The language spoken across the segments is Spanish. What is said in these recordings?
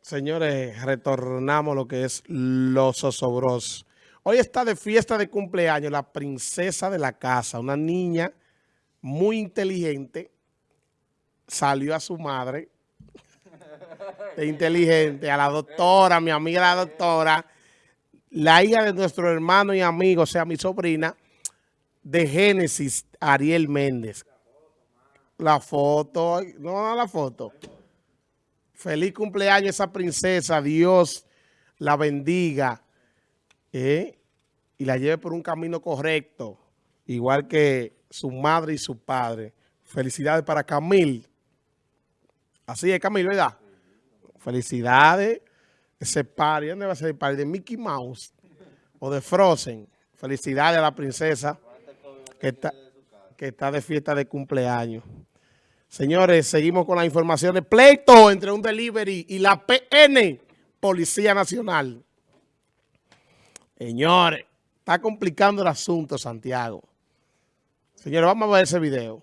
Señores, retornamos lo que es los osobros. Hoy está de fiesta de cumpleaños la princesa de la casa, una niña muy inteligente, salió a su madre, inteligente, a la doctora, mi amiga la doctora, la hija de nuestro hermano y amigo, o sea, mi sobrina, de Génesis, Ariel Méndez. La foto, no, la foto. Feliz cumpleaños esa princesa. Dios la bendiga ¿eh? y la lleve por un camino correcto, igual que su madre y su padre. Felicidades para Camil. Así es, Camil, ¿verdad? Felicidades. Ese party, ¿dónde va a ser el party? ¿De Mickey Mouse o de Frozen? Felicidades a la princesa que está, que está de fiesta de cumpleaños. Señores, seguimos con la información de pleito entre un delivery y la PN, Policía Nacional. Señores, está complicando el asunto, Santiago. Señores, vamos a ver ese video.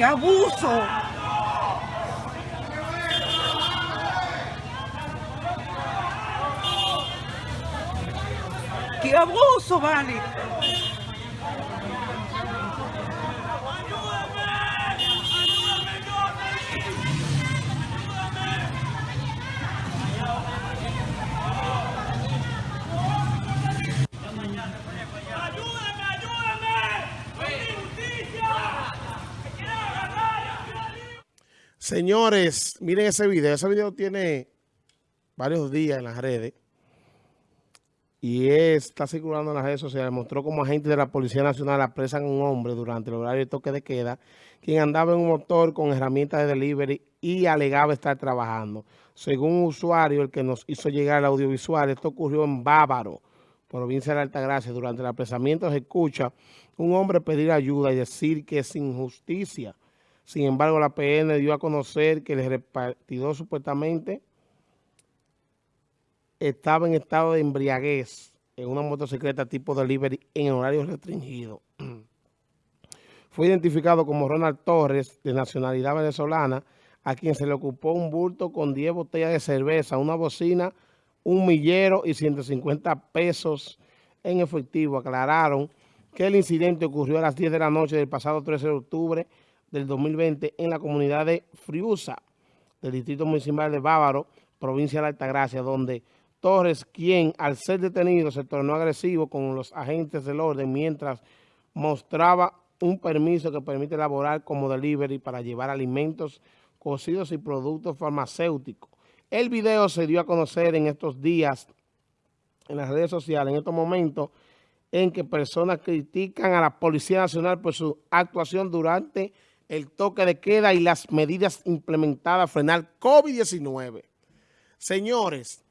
¡Qué abuso! ¡Qué abuso, vale! Señores, miren ese video. Ese video tiene varios días en las redes y está circulando en las redes sociales. Mostró como agentes de la Policía Nacional apresan a un hombre durante el horario de toque de queda, quien andaba en un motor con herramientas de delivery y alegaba estar trabajando. Según un usuario, el que nos hizo llegar el audiovisual, esto ocurrió en Bávaro, provincia de Altagracia. Durante el apresamiento se escucha un hombre pedir ayuda y decir que es injusticia sin embargo, la PN dio a conocer que el repartidor supuestamente estaba en estado de embriaguez en una motocicleta tipo delivery en horario restringido. Fue identificado como Ronald Torres, de nacionalidad venezolana, a quien se le ocupó un bulto con 10 botellas de cerveza, una bocina, un millero y 150 pesos en efectivo. Aclararon que el incidente ocurrió a las 10 de la noche del pasado 13 de octubre del 2020 en la comunidad de Friusa, del Distrito Municipal de Bávaro, provincia de Altagracia, donde Torres, quien al ser detenido se tornó agresivo con los agentes del orden mientras mostraba un permiso que permite elaborar como delivery para llevar alimentos cocidos y productos farmacéuticos. El video se dio a conocer en estos días en las redes sociales, en estos momentos en que personas critican a la Policía Nacional por su actuación durante el toque de queda y las medidas implementadas a frenar COVID-19. Señores,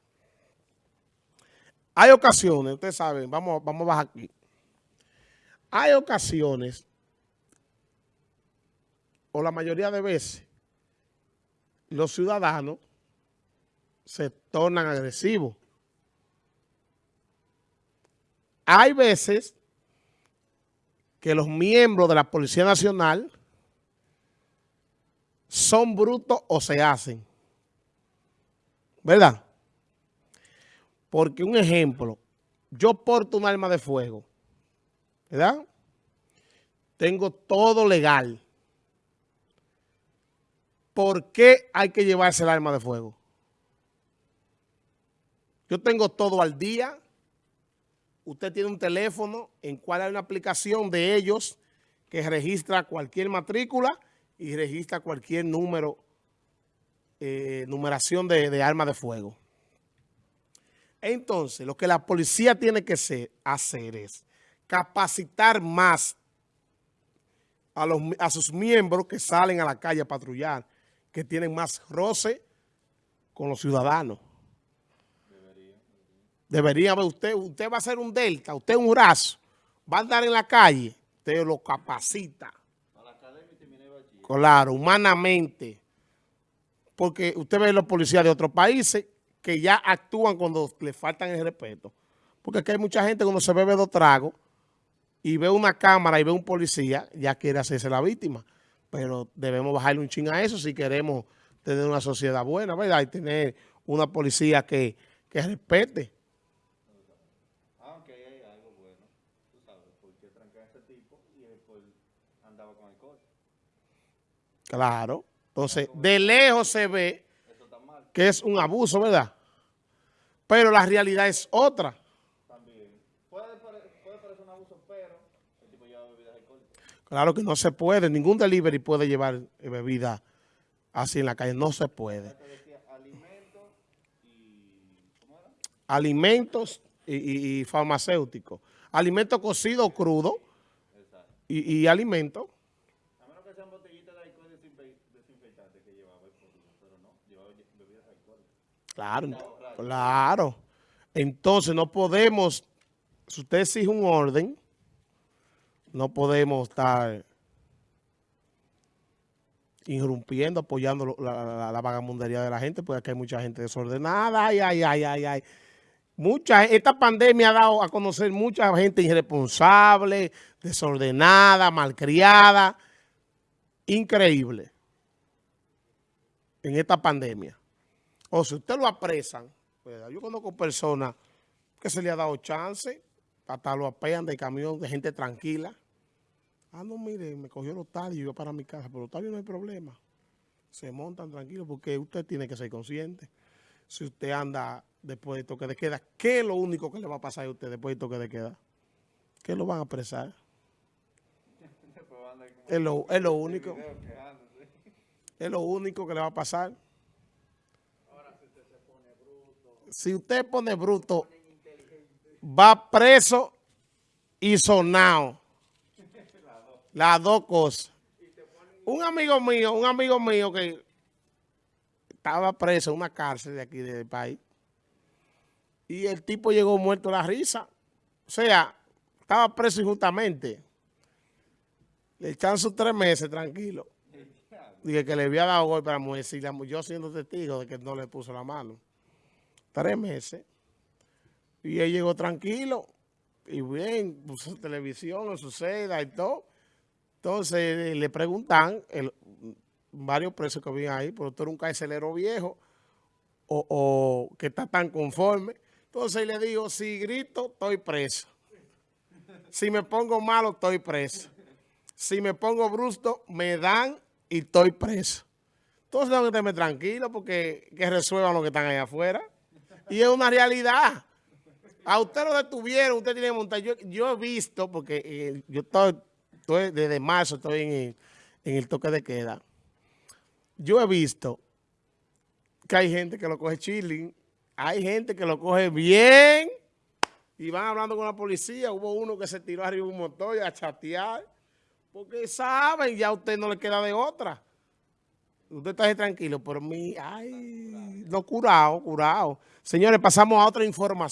hay ocasiones, ustedes saben, vamos, vamos a bajar aquí. Hay ocasiones, o la mayoría de veces, los ciudadanos se tornan agresivos. Hay veces que los miembros de la Policía Nacional son brutos o se hacen. ¿Verdad? Porque un ejemplo, yo porto un arma de fuego, ¿verdad? Tengo todo legal. ¿Por qué hay que llevarse el arma de fuego? Yo tengo todo al día. Usted tiene un teléfono en cual hay una aplicación de ellos que registra cualquier matrícula y registra cualquier número, eh, numeración de, de armas de fuego. Entonces, lo que la policía tiene que hacer es capacitar más a, los, a sus miembros que salen a la calle a patrullar, que tienen más roce con los ciudadanos. Debería ver usted, usted va a ser un delta, usted un brazo, va a andar en la calle, usted lo capacita. Claro, humanamente. Porque usted ve los policías de otros países que ya actúan cuando le faltan el respeto. Porque aquí hay mucha gente cuando se bebe dos tragos y ve una cámara y ve un policía, ya quiere hacerse la víctima. Pero debemos bajarle un ching a eso si queremos tener una sociedad buena, ¿verdad? Y tener una policía que, que respete. Aunque ahí hay algo bueno, tú sabes, porque trancar a ese tipo y después andaba con alcohol. Claro. Entonces, de lejos se ve que es un abuso, ¿verdad? Pero la realidad es otra. Claro que no se puede, ningún delivery puede llevar eh, bebida así en la calle, no se puede. Alimentos y... Y, farmacéuticos. Alimentos cocidos o crudos Exacto. y, y alimentos. Claro, claro. Entonces no podemos, si usted exige un orden, no podemos estar irrumpiendo, apoyando la- la vagamundería de la gente, porque aquí hay mucha gente desordenada. Ay, ay, ay, ay, ay. Mucha, esta pandemia ha dado a conocer mucha gente irresponsable, desordenada, malcriada. Increíble. En esta pandemia. O si usted lo apresan, ¿verdad? yo conozco personas que se le ha dado chance, hasta lo apean de camión de gente tranquila. Ah, no, mire, me cogió los talios y yo para mi casa, pero los talios no hay problema. Se montan tranquilos porque usted tiene que ser consciente. Si usted anda después de toque de queda, ¿qué es lo único que le va a pasar a usted después de toque de queda? ¿Qué lo van a apresar? Es lo, es lo único. Es lo único que le va a pasar. Si usted pone bruto, va preso y sonado. Las dos cosas. Un amigo mío, un amigo mío que estaba preso en una cárcel de aquí del país. Y el tipo llegó muerto de la risa. O sea, estaba preso injustamente. Le echan sus tres meses tranquilo. Dije que le había dado golpe a la mujer, sí, la yo siendo testigo de que no le puso la mano. Tres meses. Y él llegó tranquilo, y bien, puso televisión en su celda y todo. Entonces eh, le preguntan, el- varios presos que habían ahí, pero tú eres un carcelero viejo, o, o que está tan conforme. Entonces le digo, si grito, estoy preso. Si me pongo malo, estoy preso. Si me pongo brusto, me dan y estoy preso. Entonces tengo que estarme tranquilo porque que resuelvan lo que están allá afuera. Y es una realidad. A usted lo detuvieron, usted tiene que montar. Yo, he visto, porque eh, yo estoy, estoy- desde marzo estoy en el, en el toque de queda. Yo he visto que hay gente que lo coge chilling, hay gente que lo coge bien y van hablando con la policía. Hubo uno que se tiró arriba un motor a chatear. Porque saben, ya a usted no le queda de otra. Usted está tranquilo, pero mi, ay, no curado, curado. Señores, pasamos a otra información.